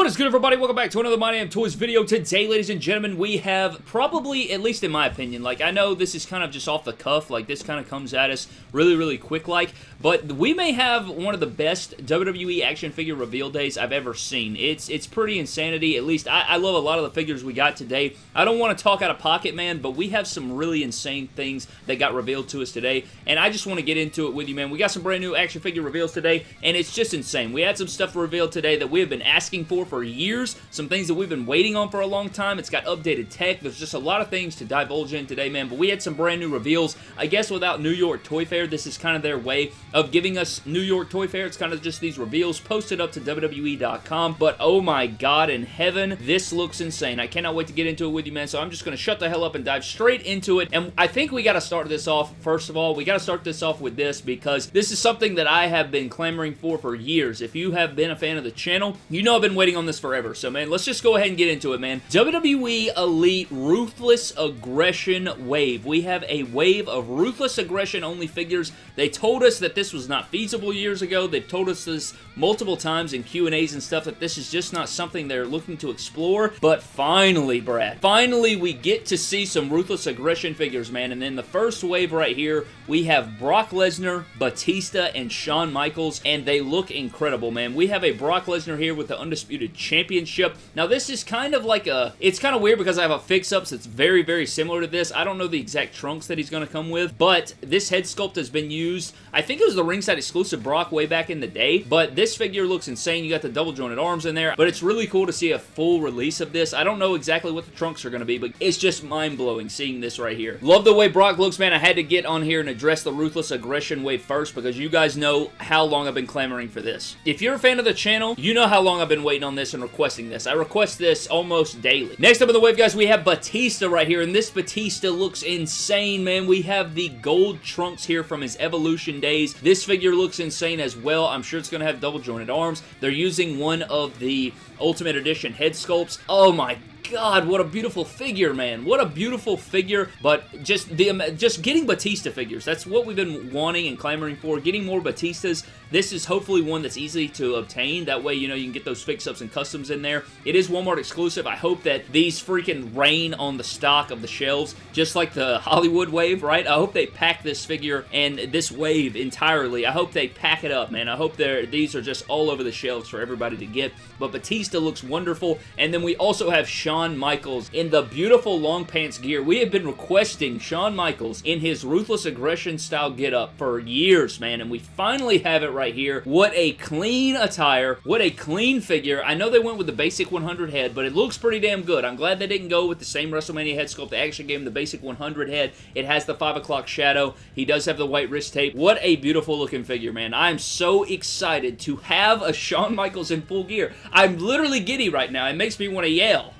What is good everybody? Welcome back to another My Damn Toys video. Today, ladies and gentlemen, we have probably, at least in my opinion, like I know this is kind of just off the cuff, like this kind of comes at us really, really quick like, but we may have one of the best WWE action figure reveal days I've ever seen. It's it's pretty insanity, at least I, I love a lot of the figures we got today. I don't want to talk out of pocket, man, but we have some really insane things that got revealed to us today, and I just want to get into it with you, man. We got some brand new action figure reveals today, and it's just insane. We had some stuff revealed today that we have been asking for for years, some things that we've been waiting on for a long time. It's got updated tech. There's just a lot of things to divulge in today, man, but we had some brand new reveals. I guess without New York Toy Fair, this is kind of their way of giving us New York Toy Fair. It's kind of just these reveals posted up to WWE.com, but oh my god in heaven, this looks insane. I cannot wait to get into it with you, man, so I'm just going to shut the hell up and dive straight into it, and I think we got to start this off, first of all, we got to start this off with this because this is something that I have been clamoring for for years. If you have been a fan of the channel, you know I've been waiting on this forever. So, man, let's just go ahead and get into it, man. WWE Elite Ruthless Aggression Wave. We have a wave of Ruthless Aggression only figures. They told us that this was not feasible years ago. They've told us this multiple times in Q&As and stuff that this is just not something they're looking to explore. But finally, Brad, finally we get to see some Ruthless Aggression figures, man. And in the first wave right here, we have Brock Lesnar, Batista, and Shawn Michaels, and they look incredible, man. We have a Brock Lesnar here with the Undisputed Championship. Now, this is kind of like a... It's kind of weird because I have a fix-ups that's very, very similar to this. I don't know the exact trunks that he's going to come with, but this head sculpt has been used. I think it was the ringside exclusive Brock way back in the day, but this figure looks insane. You got the double jointed arms in there, but it's really cool to see a full release of this. I don't know exactly what the trunks are going to be, but it's just mind-blowing seeing this right here. Love the way Brock looks, man. I had to get on here and address the Ruthless Aggression wave first because you guys know how long I've been clamoring for this. If you're a fan of the channel, you know how long I've been waiting on this and requesting this. I request this almost daily. Next up in the wave, guys, we have Batista right here, and this Batista looks insane, man. We have the gold trunks here from his Evolution days. This figure looks insane as well. I'm sure it's going to have double jointed arms. They're using one of the Ultimate Edition head sculpts. Oh my God, what a beautiful figure, man. What a beautiful figure, but just the just getting Batista figures. That's what we've been wanting and clamoring for. Getting more Batistas. This is hopefully one that's easy to obtain. That way, you know, you can get those fix-ups and customs in there. It is Walmart exclusive. I hope that these freaking rain on the stock of the shelves, just like the Hollywood wave, right? I hope they pack this figure and this wave entirely. I hope they pack it up, man. I hope these are just all over the shelves for everybody to get. But Batista looks wonderful. And then we also have Shawn Michaels in the beautiful long pants gear. We have been requesting Shawn Michaels in his Ruthless Aggression style get up for years, man. And we finally have it right here. What a clean attire. What a clean figure. I know they went with the basic 100 head, but it looks pretty damn good. I'm glad they didn't go with the same WrestleMania head sculpt. They actually gave him the basic 100 head. It has the 5 o'clock shadow. He does have the white wrist tape. What a beautiful looking figure, man. I'm so excited to have a Shawn Michaels in full gear. I'm literally giddy right now. It makes me want to yell.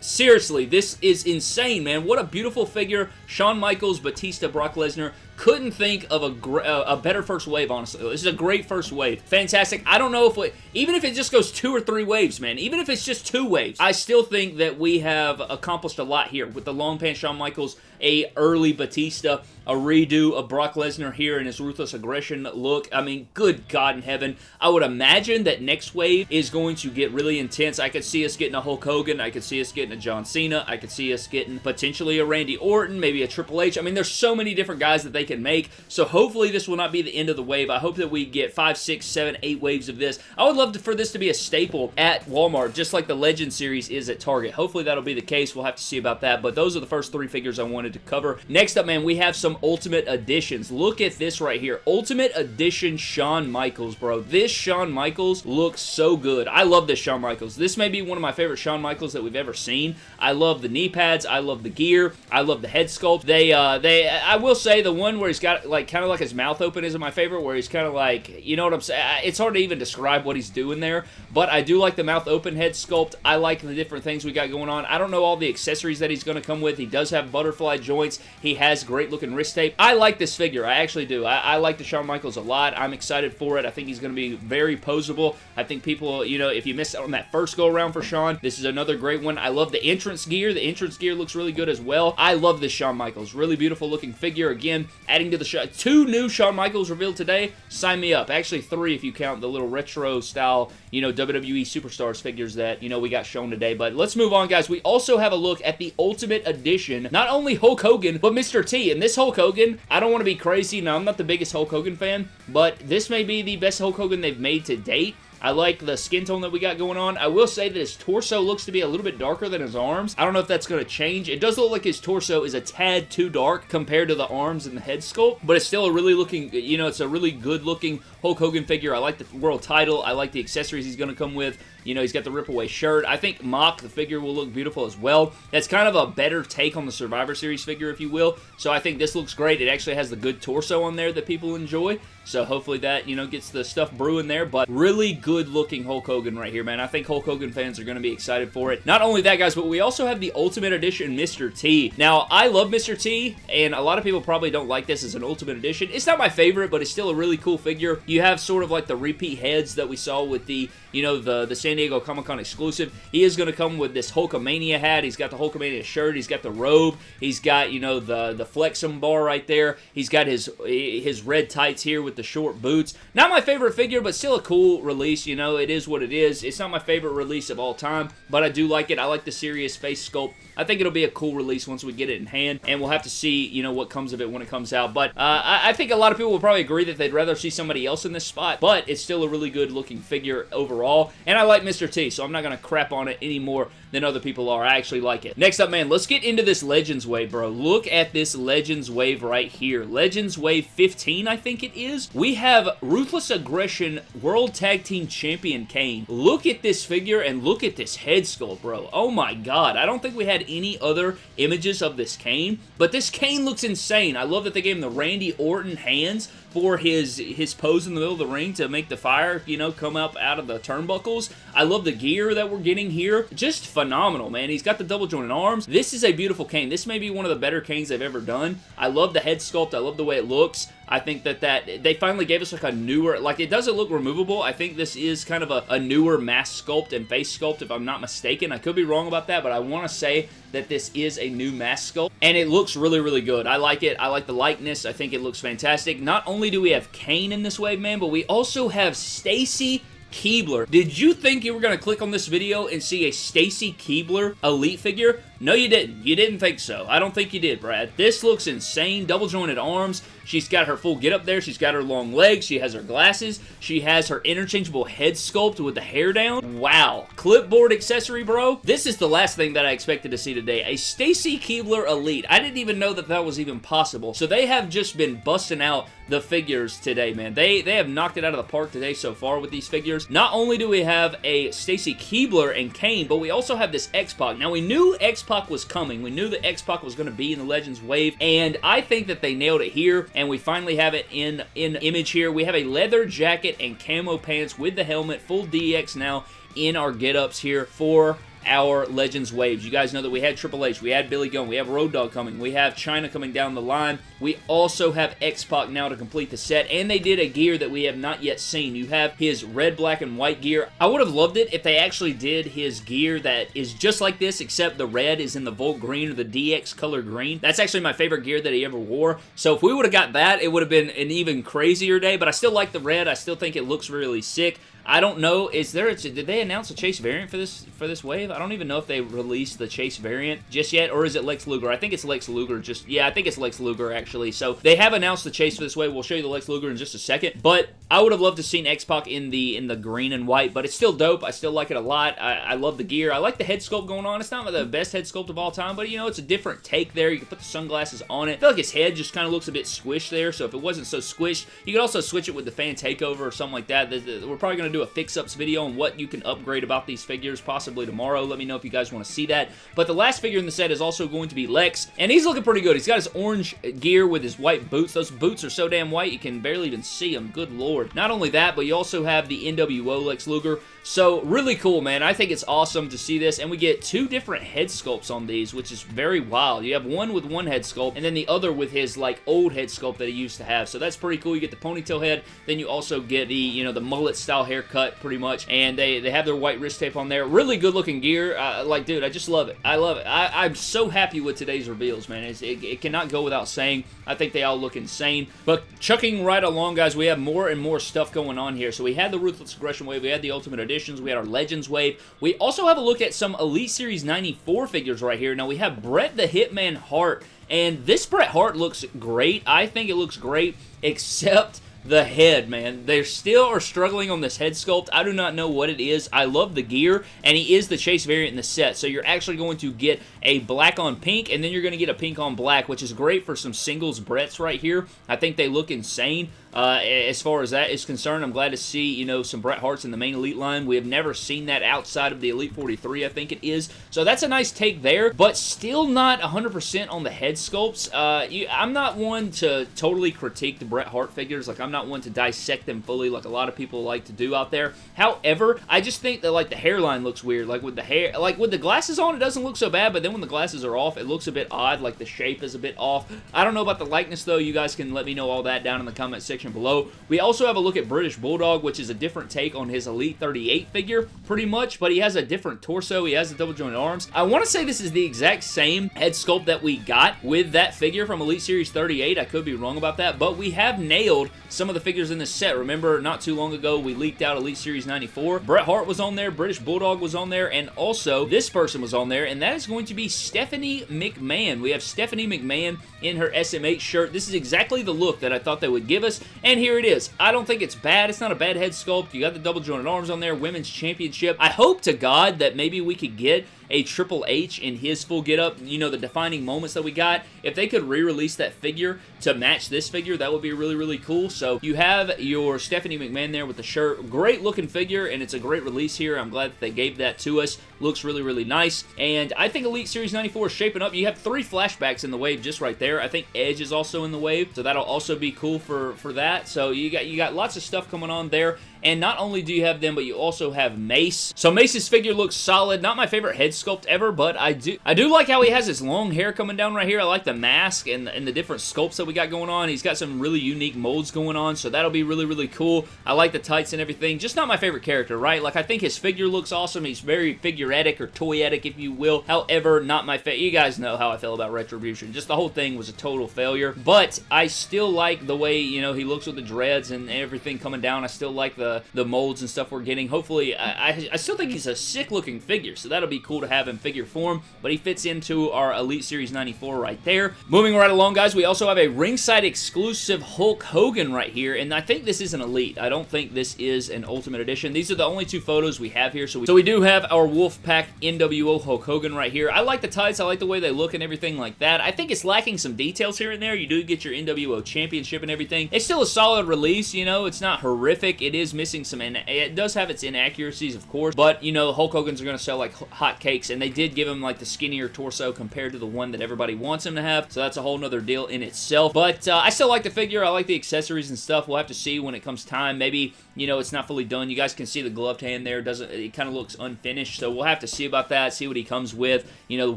Seriously, this is insane, man. What a beautiful figure. Shawn Michaels, Batista, Brock Lesnar. Couldn't think of a, uh, a better first wave, honestly. This is a great first wave. Fantastic. I don't know if we, even if it just goes two or three waves, man, even if it's just two waves, I still think that we have accomplished a lot here with the long pants Shawn Michaels, a early Batista, a redo of Brock Lesnar here in his Ruthless Aggression look. I mean, good God in heaven. I would imagine that next wave is going to get really intense. I could see us getting a Hulk Hogan. I could see us getting a John Cena. I could see us getting potentially a Randy Orton, maybe a Triple H. I mean, there's so many different guys that they can make. So hopefully this will not be the end of the wave. I hope that we get five, six, seven, eight waves of this. I would love to, for this to be a staple at Walmart, just like the Legend series is at Target. Hopefully that'll be the case. We'll have to see about that. But those are the first three figures I wanted to cover. Next up, man, we have some Ultimate Editions. Look at this right here. Ultimate Edition Shawn Michaels, bro. This Shawn Michaels looks so good. I love this Shawn Michaels. This may be one of my favorite Shawn Michaels that we've ever seen. I love the knee pads. I love the gear. I love the head sculpt. They, uh, they, I will say the one where he's got like kind of like his mouth open isn't my favorite, where he's kind of like, you know what I'm saying? It's hard to even describe what he's doing there, but I do like the mouth open head sculpt. I like the different things we got going on. I don't know all the accessories that he's going to come with. He does have butterfly joints. He has great looking wrist tape. I like this figure. I actually do. I, I like the Shawn Michaels a lot. I'm excited for it. I think he's going to be very posable. I think people, you know, if you missed out on that first go around for Shawn, this is another great one. I love the entrance gear. The entrance gear looks really good as well. I love this Shawn Michaels. Really beautiful looking figure. Again, adding to the show. Two new Shawn Michaels revealed today. Sign me up. Actually, three if you count the little retro style, you know, WWE Superstars figures that, you know, we got shown today. But let's move on, guys. We also have a look at the Ultimate Edition. Not only Hulk Hogan, but Mr. T. And this Hulk Hogan, I don't want to be crazy. Now, I'm not the biggest Hulk Hogan fan, but this may be the best Hulk Hogan they've made to date. I like the skin tone that we got going on. I will say that his torso looks to be a little bit darker than his arms. I don't know if that's going to change. It does look like his torso is a tad too dark compared to the arms and the head sculpt, but it's still a really looking, you know, it's a really good looking Hulk Hogan figure. I like the world title. I like the accessories he's going to come with. You know, he's got the rip away shirt. I think Mock, the figure, will look beautiful as well. That's kind of a better take on the Survivor Series figure, if you will. So I think this looks great. It actually has the good torso on there that people enjoy. So hopefully that, you know, gets the stuff brewing there. But really good looking Hulk Hogan right here, man. I think Hulk Hogan fans are going to be excited for it. Not only that, guys, but we also have the Ultimate Edition Mr. T. Now, I love Mr. T, and a lot of people probably don't like this as an Ultimate Edition. It's not my favorite, but it's still a really cool figure. You have sort of like the repeat heads that we saw with the, you know, the, the San Diego Comic-Con exclusive. He is going to come with this Hulkamania hat. He's got the Hulkamania shirt. He's got the robe. He's got, you know, the, the Flexum bar right there. He's got his, his red tights here with the short boots. Not my favorite figure, but still a cool release. You know, it is what it is. It's not my favorite release of all time, but I do like it. I like the serious face sculpt. I think it'll be a cool release once we get it in hand, and we'll have to see, you know, what comes of it when it comes out. But uh, I, I, think a lot of people will probably agree that they'd rather see somebody else in this spot, but it's still a really good looking figure overall, and I like Mr. T, so I'm not going to crap on it anymore than other people are. I actually like it. Next up, man, let's get into this Legends Wave, bro. Look at this Legends Wave right here. Legends Wave 15, I think it is. We have Ruthless Aggression World Tag Team Champion Kane. Look at this figure and look at this head sculpt, bro. Oh my god. I don't think we had any other images of this Kane, but this Kane looks insane. I love that they gave him the Randy Orton hands for his his pose in the middle of the ring to make the fire, you know, come up out of the turnbuckles. I love the gear that we're getting here. Just phenomenal, man. He's got the double jointed arms. This is a beautiful Kane. This may be one of the better Kanes they've ever done. I love the head sculpt. I love the way it looks. I think that that they finally gave us like a newer, like it doesn't look removable. I think this is kind of a, a newer mask sculpt and face sculpt if I'm not mistaken. I could be wrong about that, but I want to say that this is a new mask sculpt and it looks really, really good. I like it. I like the likeness. I think it looks fantastic. Not only do we have Kane in this wave, man, but we also have Stacy Keibler. Did you think you were going to click on this video and see a Stacy Keibler Elite figure? No, you didn't. You didn't think so. I don't think you did, Brad. This looks insane. Double jointed arms. She's got her full get up there. She's got her long legs. She has her glasses. She has her interchangeable head sculpt with the hair down. Wow. Clipboard accessory, bro. This is the last thing that I expected to see today. A Stacy Keibler Elite. I didn't even know that that was even possible. So they have just been busting out the figures today, man. They they have knocked it out of the park today so far with these figures. Not only do we have a Stacy Keibler and Kane, but we also have this X-Pac. Now, we knew X-Pac was coming. We knew that X-Pac was going to be in the Legends wave, and I think that they nailed it here, and we finally have it in, in image here. We have a leather jacket and camo pants with the helmet, full DX now in our get-ups here for our Legends waves. You guys know that we had Triple H, we had Billy Gunn, we have Road Dogg coming, we have Chyna coming down the line. We also have X-Pac now to complete the set, and they did a gear that we have not yet seen. You have his red, black, and white gear. I would have loved it if they actually did his gear that is just like this, except the red is in the Volt Green or the DX color green. That's actually my favorite gear that he ever wore. So if we would have got that, it would have been an even crazier day, but I still like the red. I still think it looks really sick. I don't know. Is there? A, did they announce a Chase variant for this for this wave? I don't even know if they released the Chase variant just yet, or is it Lex Luger? I think it's Lex Luger. Just yeah, I think it's Lex Luger actually. So they have announced the Chase for this wave. We'll show you the Lex Luger in just a second. But I would have loved to seen X Pac in the in the green and white, but it's still dope. I still like it a lot. I, I love the gear. I like the head sculpt going on. It's not the best head sculpt of all time, but you know it's a different take there. You can put the sunglasses on it. I feel like his head just kind of looks a bit squished there. So if it wasn't so squished, you could also switch it with the fan takeover or something like that. We're probably going to do a fix-ups video video on what you can upgrade about these figures, possibly tomorrow. Let me know if you guys want to see that. But the last figure in the set is also going to be Lex, and he's looking pretty good. He's got his orange gear with his white boots. Those boots are so damn white, you can barely even see them. Good lord. Not only that, but you also have the NWO Lex Luger. So really cool, man. I think it's awesome to see this, and we get two different head sculpts on these, which is very wild. You have one with one head sculpt, and then the other with his like old head sculpt that he used to have. So that's pretty cool. You get the ponytail head, then you also get the you know the mullet style haircut, pretty much, and they they have their white wrist tape on there. Really good looking gear. Uh, like, dude, I just love it. I love it. I, am so happy with today's reveals, man. It, it cannot go without saying. I think they all look insane. But chucking right along, guys, we have more and more stuff going on here. So we had the Ruthless Aggression Wave, we had the Ultimate We had our Legends Wave. We also have a look at some Elite Series 94 figures right here. Now we have Bret the Hitman Hart, and this Bret Hart looks great. I think it looks great, except the head, man. They still are struggling on this head sculpt. I do not know what it is. I love the gear, and he is the Chase variant in the set, so you're actually going to get a black on pink, and then you're going to get a pink on black, which is great for some singles Brets right here. I think they look insane. Uh, as far as that is concerned, I'm glad to see, you know, some Bret Harts in the main Elite line. We have never seen that outside of the Elite 43, I think it is. So that's a nice take there, but still not 100% on the head sculpts. Uh, you, I'm not one to totally critique the Bret Hart figures. Like, I'm not one to dissect them fully like a lot of people like to do out there. However, I just think that, like, the hairline looks weird. Like, with the hair, like, with the glasses on, it doesn't look so bad, but then when the glasses are off, it looks a bit odd. Like, the shape is a bit off. I don't know about the likeness, though. You guys can let me know all that down in the comment section below. We also have a look at British Bulldog, which is a different take on his Elite 38 figure, pretty much, but he has a different torso. He has the double jointed arms. I want to say this is the exact same head sculpt that we got with that figure from Elite Series 38. I could be wrong about that, but we have nailed some of the figures in this set. Remember, not too long ago, we leaked out Elite Series 94. Bret Hart was on there, British Bulldog was on there, and also this person was on there, and that is going to be Stephanie McMahon. We have Stephanie McMahon in her SMH shirt. This is exactly the look that I thought they would give us, and here it is. I don't think it's bad. It's not a bad head sculpt. You got the double jointed arms on there, women's championship. I hope to God that maybe we could get a Triple H in his full getup, you know, the defining moments that we got, if they could re-release that figure to match this figure, that would be really, really cool. So you have your Stephanie McMahon there with the shirt. Great looking figure, and it's a great release here. I'm glad that they gave that to us. Looks really, really nice. And I think Elite Series 94 is shaping up. You have three flashbacks in the wave just right there. I think Edge is also in the wave, so that'll also be cool for, for that. So you got, you got lots of stuff coming on there. And not only do you have them, but you also have Mace. So Mace's figure looks solid. Not my favorite head sculpt ever, but I do I do like how he has his long hair coming down right here. I like the mask and, and the different sculpts that we got going on. He's got some really unique molds going on, so that'll be really, really cool. I like the tights and everything. Just not my favorite character, right? Like, I think his figure looks awesome. He's very figuretic or toyetic, if you will. However, not my favorite. You guys know how I feel about Retribution. Just the whole thing was a total failure. But I still like the way, you know, he looks with the dreads and everything coming down. I still like the, the molds and stuff we're getting. Hopefully, I, I, I still think he's a sick-looking figure, so that'll be cool to have in figure form, but he fits into our Elite Series 94 right there. Moving right along, guys, we also have a ringside exclusive Hulk Hogan right here, and I think this is an Elite. I don't think this is an Ultimate Edition. These are the only two photos we have here, so we, so we do have our Wolfpack NWO Hulk Hogan right here. I like the tights. I like the way they look and everything like that. I think it's lacking some details here and there. You do get your NWO Championship and everything. It's still a solid release, you know. It's not horrific. It is missing some and it does have its inaccuracies, of course, but, you know, Hulk Hogan's are going to sell like hotcakes, and they did give him, like, the skinnier torso compared to the one that everybody wants him to have, so that's a whole nother deal in itself, but uh, I still like the figure. I like the accessories and stuff. We'll have to see when it comes time. Maybe, you know, it's not fully done. You guys can see the gloved hand there. doesn't It kind of looks unfinished, so we'll have to see about that, see what he comes with, you know, the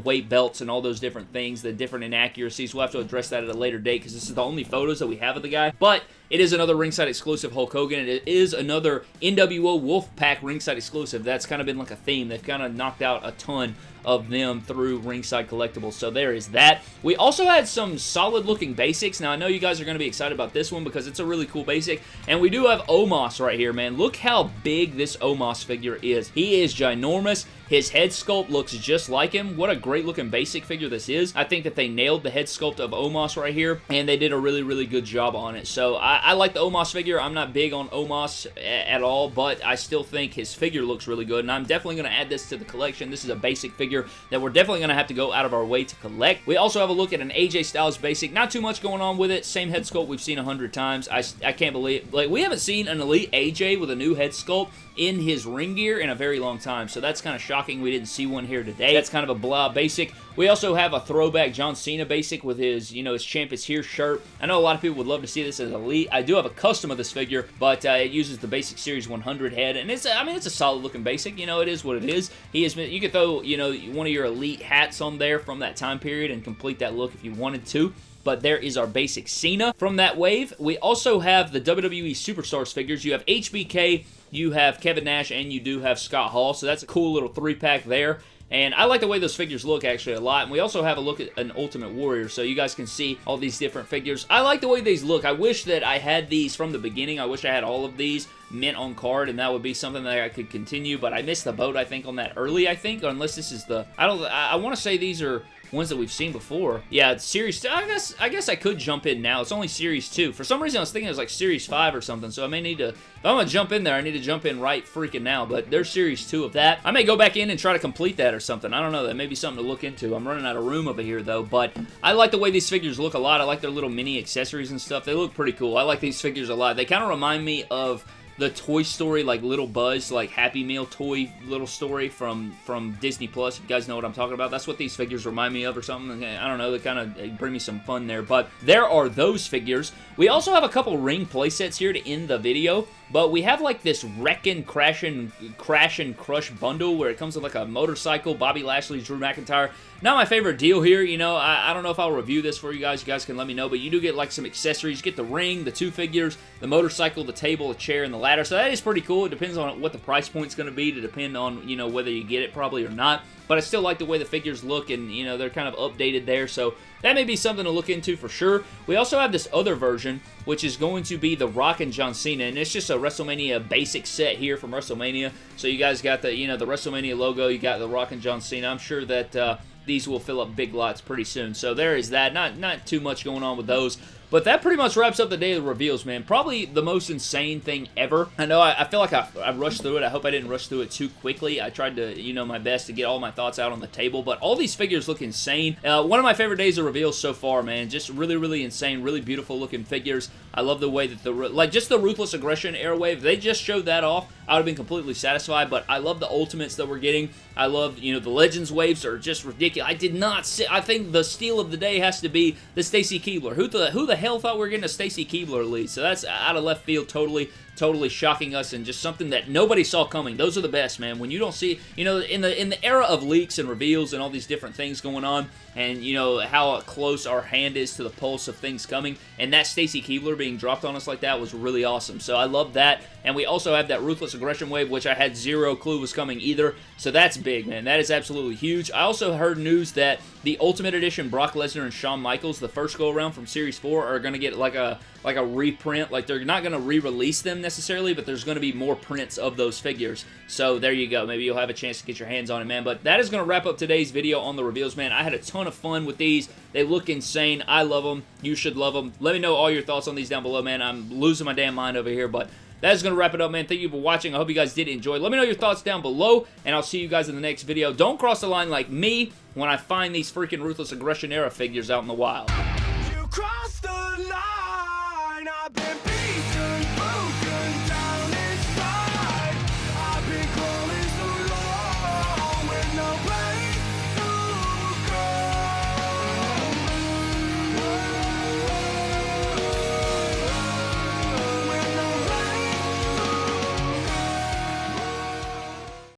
weight belts and all those different things, the different inaccuracies. We'll have to address that at a later date, because this is the only photos that we have of the guy, but it is another ringside exclusive Hulk Hogan, and it is another NWO Wolfpack ringside exclusive. That's kind of been like a theme. They've kind of knocked out a ton of them through Ringside Collectibles. So there is that. We also had some solid looking basics. Now I know you guys are going to be excited about this one because it's a really cool basic. And we do have Omos right here, man. Look how big this Omos figure is. He is ginormous. His head sculpt looks just like him. What a great looking basic figure this is. I think that they nailed the head sculpt of Omos right here, and they did a really, really good job on it. So I, I like the Omos figure. I'm not big on Omos at all, but I still think his figure looks really good, and I'm definitely going to add this to the collection. This is a basic figure figure that we're definitely going to have to go out of our way to collect. We also have a look at an AJ Styles basic. Not too much going on with it. Same head sculpt we've seen a hundred times. I, I can't believe, like, we haven't seen an Elite AJ with a new head sculpt in his ring gear in a very long time, so that's kind of shocking we didn't see one here today. That's kind of a blah basic. We also have a throwback John Cena basic with his, you know, his Champ is Here shirt. I know a lot of people would love to see this as Elite. I do have a custom of this figure, but uh, it uses the basic Series 100 head, and it's, I mean, it's a solid looking basic. You know, it is what it is. He been, you could throw, you know, one of your Elite hats on there from that time period and complete that look if you wanted to but there is our basic Cena from that wave. We also have the WWE Superstars figures. You have HBK, you have Kevin Nash, and you do have Scott Hall, so that's a cool little three-pack there. And I like the way those figures look actually a lot. And we also have a look at an Ultimate Warrior so you guys can see all these different figures. I like the way these look. I wish that I had these from the beginning. I wish I had all of these mint on card and that would be something that I could continue. But I missed the boat I think on that early I think. Unless this is the... I don't... I, I want to say these are ones that we've seen before. Yeah, Series 2. I guess I guess I could jump in now. It's only Series 2. For some reason, I was thinking it was like Series 5 or something, so I may need to... If I'm going to jump in there, I need to jump in right freaking now, but there's Series 2 of that. I may go back in and try to complete that or something. I don't know. That may be something to look into. I'm running out of room over here, though, but I like the way these figures look a lot. I like their little mini accessories and stuff. They look pretty cool. I like these figures a lot. They kind of remind me of the Toy Story, like Little Buzz, like Happy Meal toy little story from, from Disney Plus. You guys know what I'm talking about. That's what these figures remind me of or something. I don't know. They kind of bring me some fun there. But there are those figures. We also have a couple ring playsets here to end the video. But we have like this Wreckin' Crash and, Crash and Crush bundle where it comes with like a motorcycle, Bobby Lashley, Drew McIntyre. Not my favorite deal here, you know, I, I don't know if I'll review this for you guys, you guys can let me know, but you do get like some accessories, you get the ring, the two figures, the motorcycle, the table, the chair, and the ladder, so that is pretty cool. It depends on what the price point's going to be to depend on, you know, whether you get it probably or not but I still like the way the figures look and, you know, they're kind of updated there, so that may be something to look into for sure. We also have this other version, which is going to be the Rock and John Cena, and it's just a WrestleMania basic set here from WrestleMania, so you guys got the, you know, the WrestleMania logo, you got the Rock and John Cena. I'm sure that, uh, these will fill up big lots pretty soon. So there is that. Not not too much going on with those. But that pretty much wraps up the day of the reveals, man. Probably the most insane thing ever. I know I, I feel like I, I, rushed through it. I hope I didn't rush through it too quickly. I tried to, you know, my best to get all my thoughts out on the table. But all these figures look insane. Uh, one of my favorite days of reveals so far, man. Just really, really insane. Really beautiful looking figures. I love the way that the, like, just the Ruthless Aggression Airwave, they just showed that off. I would have been completely satisfied, but I love the Ultimates that we're getting. I love, you know, the Legends waves are just ridiculous. I did not see, I think the steal of the day has to be the Stacy Keibler. Who the, who the hell thought we were getting a Stacy Keibler lead? So that's out of left field totally totally shocking us and just something that nobody saw coming. Those are the best, man. When you don't see, you know, in the in the era of leaks and reveals and all these different things going on, and you know how close our hand is to the pulse of things coming, and that Stacy Keibler being dropped on us like that was really awesome. So I love that, and we also have that Ruthless Aggression Wave, which I had zero clue was coming either. So that's big, man. That is absolutely huge. I also heard news that the Ultimate Edition Brock Lesnar and Shawn Michaels, the first go around from Series 4, are going to get like a like a reprint. Like they're not going to re-release them necessarily, but there's going to be more prints of those figures. So there you go. Maybe you'll have a chance to get your hands on it, man. But that is going to wrap up today's video on the reveals, man. I had a ton of fun with these. They look insane. I love them. You should love them. Let me know all your thoughts on these down below, man. I'm losing my damn mind over here, but that is going to wrap it up, man. Thank you for watching. I hope you guys did enjoy. Let me know your thoughts down below, and I'll see you guys in the next video. Don't cross the line like me when I find these freaking Ruthless Aggression era figures out in the wild.